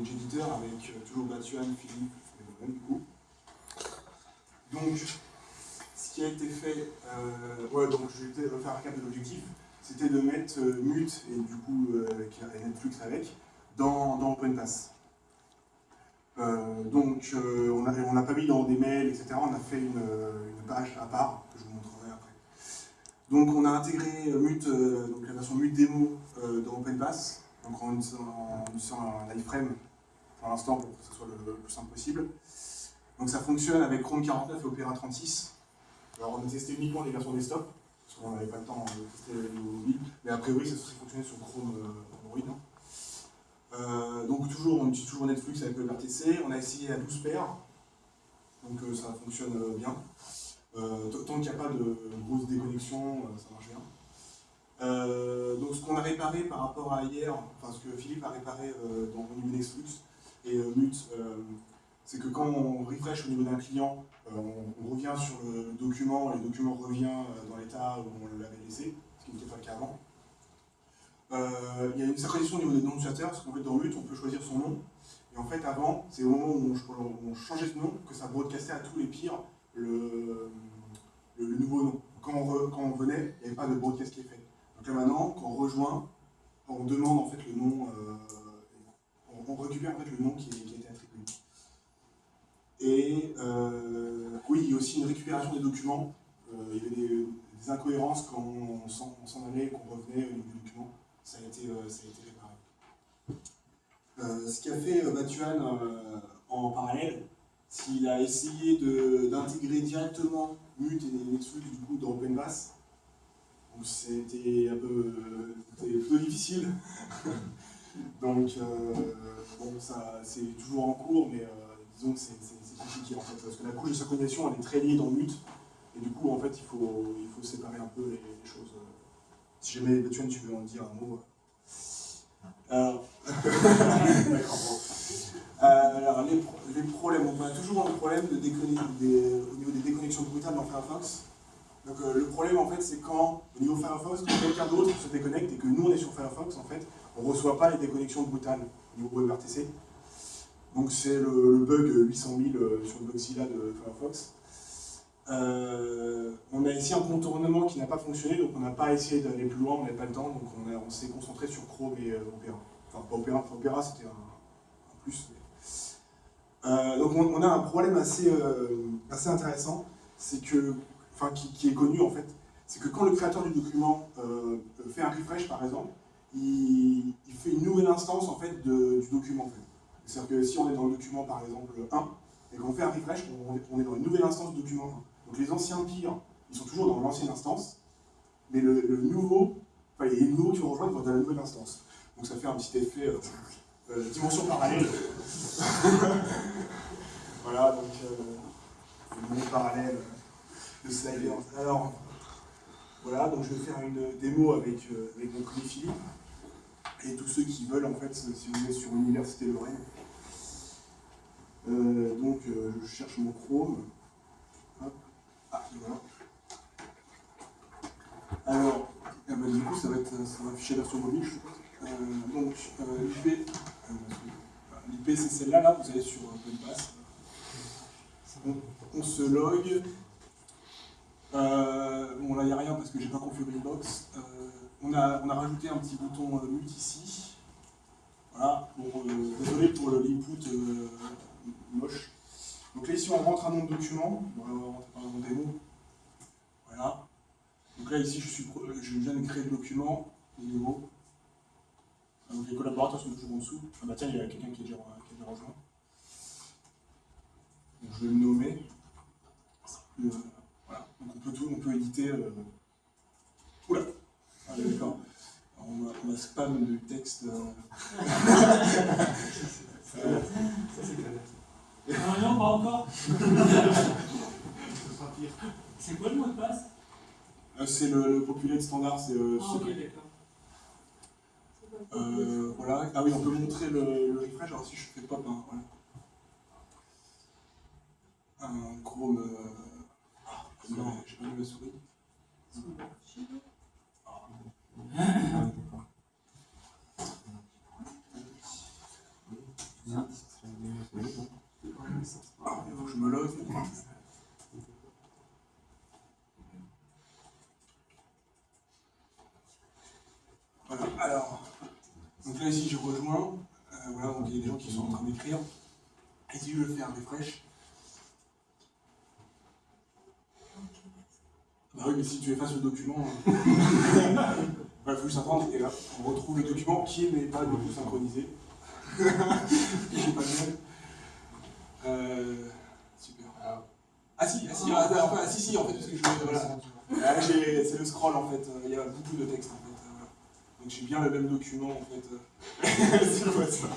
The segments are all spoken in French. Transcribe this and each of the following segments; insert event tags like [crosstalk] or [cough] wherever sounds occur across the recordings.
Avec euh, toujours Batuan, Philippe et moi-même du coup. Donc, ce qui a été fait, euh, donc je vais refaire un cap de l'objectif, c'était de mettre euh, Mute et du coup a Netflix avec dans, dans OpenPass. donc on n'a pas mis dans des mails, etc. On a fait une, une, page à part que je vous montrerai après. Donc on a intégré Mute, donc la version Mute démo dans OpenPass donc en utilisant un iframe pour l'instant pour que ce soit le, plus simple possible. Donc ça fonctionne avec Chrome 49 et Opera 36. Alors on a testé uniquement les versions desktop, parce qu'on n'avait pas le temps de tester les mobiles, mais a priori ça serait fonctionner sur Chrome euh, Android. Hein. Euh, donc toujours, on utilise toujours Netflix avec le on a essayé à 12 paires, donc euh, ça fonctionne bien. tant qu'il n'y a pas de grosse déconnexion, ça marche bien. Euh, donc ce qu'on a réparé par rapport à hier, enfin ce que Philippe a réparé euh, dans au niveau Flux et euh, Mute, c'est que quand on refresh au niveau d'un client, on, revient sur le document, le document revient dans l'état où on l'avait laissé, ce qui n'était pas le cas avant. il y a une synchronisation au niveau des noms d'utilisateurs, parce qu'en fait dans Mute on peut choisir son nom, et en fait avant, c'est au moment où on, changeait ce nom que ça broadcastait à tous les pires le, nouveau nom. Quand on, quand on venait, il n'y avait pas de broadcast qui est fait. Donc là maintenant, quand on rejoint, on demande en fait le nom, euh, on, récupère en fait le nom qui, a été attribué. Et euh, oui, il y a aussi une récupération des documents. Euh, il y avait des, incohérences quand on s'en allait, qu'on revenait au niveau du document. Ça a été, ça a été réparé. ce qu'a fait Batuan en parallèle, s'il a essayé d'intégrer directement Mute et Netflix du coup dans OpenBass, c'était un peu, plutôt difficile. [laughs] Donc, euh, bon, ça, c'est toujours en cours, mais euh, disons que c'est compliqué en fait, parce que la couche de synchronisation, elle est très liée dans Mute, et du coup, en fait, il faut, il faut séparer un peu les, choses. Si jamais, Bethune, tu veux en dire un mot [laughs] alors, alors les, les, problèmes, on a toujours un problème de des, au niveau des déconnexions brutales dans Firefox. Donc euh, le problème en fait c'est quand au niveau Firefox, quelqu'un d'autre se déconnecte et que nous on est sur Firefox en fait, on ne reçoit pas les déconnexions brutales au niveau WebRTC. Donc c'est le, bug 800 000 euh, sur le Mozilla de Firefox. Euh, on a ici un contournement qui n'a pas fonctionné, donc on n'a pas essayé d'aller plus loin, on n'avait pas le temps, donc on, s'est concentré sur Chrome et Opera. Enfin pas Opera, Opera c'était un, plus. donc on, a un problème assez, assez intéressant, c'est que enfin qui, est connu en fait, c'est que quand le créateur du document euh, fait un refresh par exemple, il, fait une nouvelle instance en fait du document C'est-à-dire que si on est dans le document par exemple 1, et qu'on fait un refresh, on, est dans une nouvelle instance du document 1. Donc les anciens pires, ils sont toujours dans l'ancienne instance, mais le, nouveau, enfin les nouveaux qui vont rejoindre dans la nouvelle instance. Donc ça fait un petit effet euh, euh, dimension parallèle. [laughs] voilà, donc euh, monde parallèle de slider. Alors, voilà, donc je vais faire une démo avec, euh, avec mon collègue et tous ceux qui veulent, en fait, si vous êtes sur l'Université Lorraine. Euh, donc, euh, je cherche mon Chrome. Hop. Ah, voilà. Alors, eh ben, du coup, ça va, être, ça va afficher la version mobile, je donc, l'IP, l'IP c'est celle-là, là, vous allez sur OpenPass. On, on se log, euh, bon là il n'y a rien parce que j'ai pas configuré une box. Euh, on, a, on a rajouté un petit bouton euh, mute ici. Voilà, bon, désolé pour l'input moche. Donc là ici on rentre un nom de document, on va rentrer par exemple démo. Voilà. Donc là ici je, suis, viens de créer le document, nouveau. Donc les collaborateurs sont toujours en dessous. Ah bah tiens, il y a quelqu'un qui, est déjà rejoint. Donc je vais le nommer. On peut tout, on peut éditer. Euh... Oula ah, D'accord. On va, on va spam le texte. Euh... ça c'est clair. Non, non, pas encore. c'est quoi le mot de passe? Euh, C'est le, le, populate standard. C'est. Euh, ah, ok, d'accord. Euh, voilà. Ah oui, on peut montrer le, le refresh. Alors si je fais pop, hein, voilà. Un Chrome. Non, j'ai pas mis la souris. Je me log. Voilà, alors, donc là ici je rejoins, euh, voilà, donc il y a des gens qui sont en train d'écrire. Ici je fais un refresh. Bah oui, mais si tu effaces le document, [laughs] il faut juste attendre, et là, on retrouve le document qui n'est pas du tout synchronisé. [laughs] J'ai pas euh, Super. Ah si, ah, si, ah, ah, ah, si, si, en fait, parce que je voilà. Ah, c'est le scroll en fait, il y a beaucoup de texte en fait. Voilà. Donc j'ai bien le même document en fait. [laughs] si ça?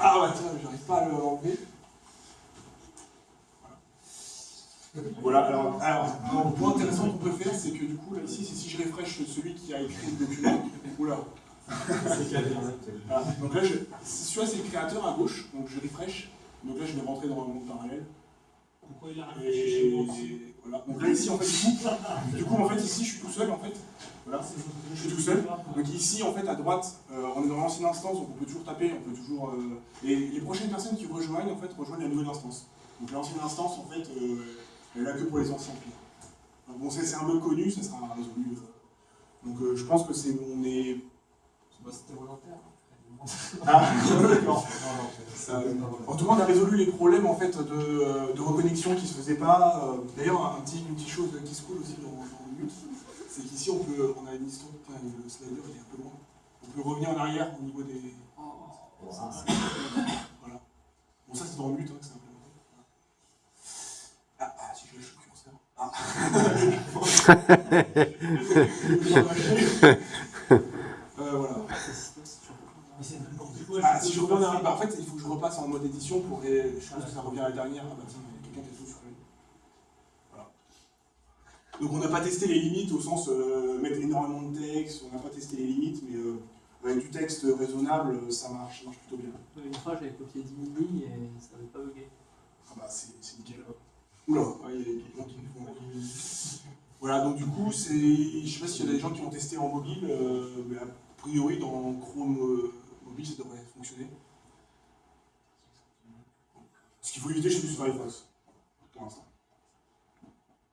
Ah ouais, tiens, j'arrive pas à l'enlever. Voilà, alors, alors un point intéressant qu'on peut faire, c'est que du coup, là, ici, c'est si je refresh celui qui a écrit le document, [laughs] oula. Voilà. Donc là, je, celui-là, c'est le créateur à gauche, donc je refresh. Donc là, je vais rentrer dans le monde parallèle. Pourquoi il a moi voilà. Donc là, ici, en fait, du coup, du coup, en fait, ici, je suis tout seul, en fait. Voilà, je suis tout seul. Donc ici, en fait, à droite, euh, on est dans l'ancienne instance, donc on peut toujours taper, on peut toujours... Euh, et les prochaines personnes qui rejoignent, en fait, rejoignent la nouvelle instance. Donc l'ancienne instance, en fait, euh, elle a que pour les anciens pires. bon, c'est un peu connu, ça sera résolu. Donc je pense que c'est... On est... C'était volontaire. [laughs] Ah, d'accord. En tout cas, on a résolu les problèmes en fait, de, de reconnexion qui ne se faisaient pas. D'ailleurs, un petit, une petite chose qui se coule aussi dans, dans le but, c'est qu'ici, on, peut, on a une histoire, enfin, le slider il est un peu loin. On peut revenir en arrière au niveau des... Voilà. Bon, ça c'est dans le but hein, que implémenté. Ah, ah, si je lâche le curseur. Ah euh, voilà. Ah, si je reviens bah, en fait, il faut que je repasse en mode édition pour. Je pense que ça revient à la dernière. Ah bah tiens, quelqu'un qui a tout sur lui. Voilà. Donc on n'a pas testé les limites au sens euh, mettre énormément de texte, on n'a pas testé les limites, mais euh, avec du texte raisonnable, ça marche, ça marche plutôt bien. Une fois, j'avais copié 10 000 lignes et ça n'avait pas bugué. Ah bah c'est nickel. Oula, il y a des gens qui font. Voilà, donc du coup, c'est, je sais pas s'il y a des gens qui ont testé en mobile, euh, mais a priori dans Chrome euh, mobile, ça devrait fonctionner. Ce qu'il faut éviter du Firefox, pour l'instant.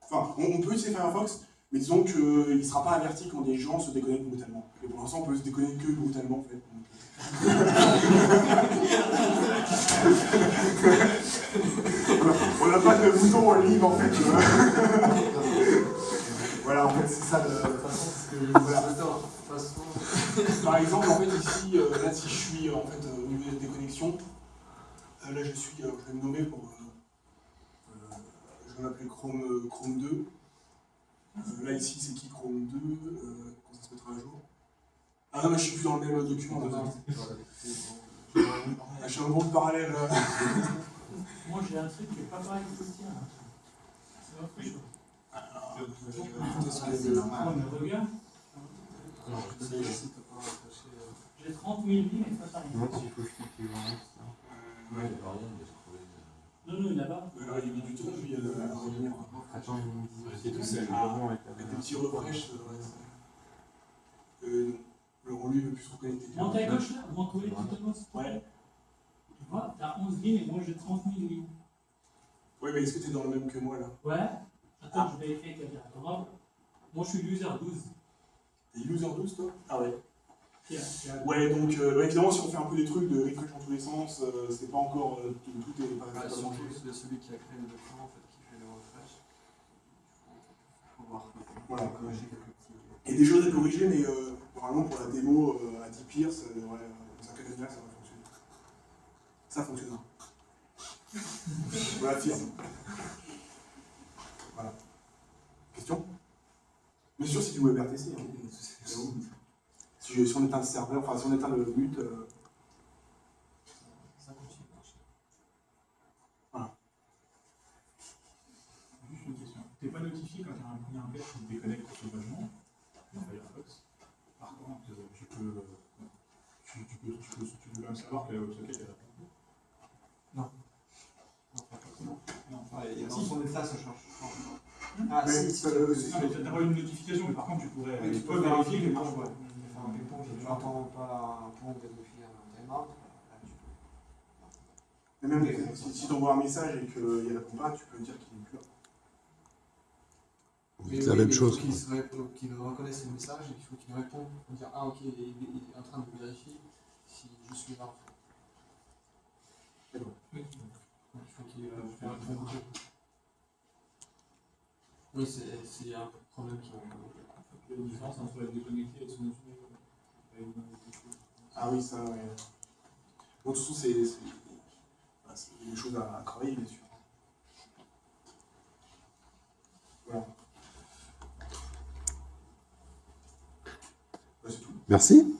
Enfin, on, peut utiliser Firefox, mais disons qu'il ne sera pas averti quand des gens se déconnectent brutalement. Et pour l'instant, on peut se déconnecter que brutalement, en fait. on de bouton en ligne, en fait. [laughs] voilà, en fait, c'est ça le. Voilà. Par exemple, en fait, ici, euh, là, si je suis en fait, au niveau des connexions, euh, là, je suis, euh, je vais me nommer pour. je vais m'appeler Chrome, Chrome 2. là, ici, c'est qui Chrome 2 Quand ça se mettra à jour? Ah non, mais je suis plus dans le même document. Là, je suis un monde parallèle. [laughs] Moi, j'ai un truc qui n'est pas pareil que le tien. C'est un truc. Regarde. J'ai 30 000 vies, mais pas pareil. Non, s'il faut que je Ouais, il n'y a rien de ce Non, non, là-bas. Alors, il y a mis du temps, lui, à revenir. Attends, c'est tout seul. Avec des petits refresh. Euh, non. Alors, lui, il veut plus se reconnecter. Monte à gauche, là, monte tout Ouais. Tu t'as 11 lignes et moi j'ai 30 000 lignes. Ouais, mais est-ce que t'es dans le même que moi, là? Ouais. Attends, je vais écrire quelqu'un. Moi, je suis user 12. T'es user 12, toi? Ah ouais. Ouais, donc euh, évidemment, si on fait un peu des trucs de refresh dans tous les sens, euh, c'est pas encore. Euh, tout, tout est pas ah, totalement C'est celui qui a créé le document en fait, qui fait le refresh. Faut voir. Voilà. corriger quelques petits. Il y a des choses à corriger, mais euh, normalement, pour la démo euh, à 10 pires, ça devrait. ça va fonctionner. Ça fonctionnera. voilà, firme. Voilà. Question? Bien sûr, tu veux WebRTC. Hein. Si, si, on éteint le serveur, enfin si on éteint le but. Euh... Ça continue de marcher. Voilà. Juste une question. Tu n'es pas notifié quand il y a un père qui te déconnecte sauvagement dans Firefox. Par contre, tu peux, tu, tu, peux, tu, peux, tu peux même savoir que la WebSocket est là. Non. Non. Non. Ouais, dans son état, ça change. Ah, mais, si, si, euh, tu n'as pas une notification, mais par contre, tu pourrais oui, tu peux vérifier qu'il marche. Ouais. Enfin, un ping-pong, j'entends pas un pont de défiler un timeout. Mais même si, si tu envoies un message et qu'il répond pas, tu peux dire qu'il n'est plus là. Vous dites la même chose. Il faut qu'il reconnaisse le message et qu'il faut qu'il réponde pour dire Ah, ok, il est, il est en train de vérifier si je suis là. en fait. D'accord. Donc, il faut qu'il euh, fasse un bon retour. Oui, c'est c'est un problème qui a une différence entre être déconnecté et être. Ah oui, ça, ouais. Bon, de toute façon, c'est des choses à, à travailler, bien sûr. Voilà. Bah, c'est tout. Merci.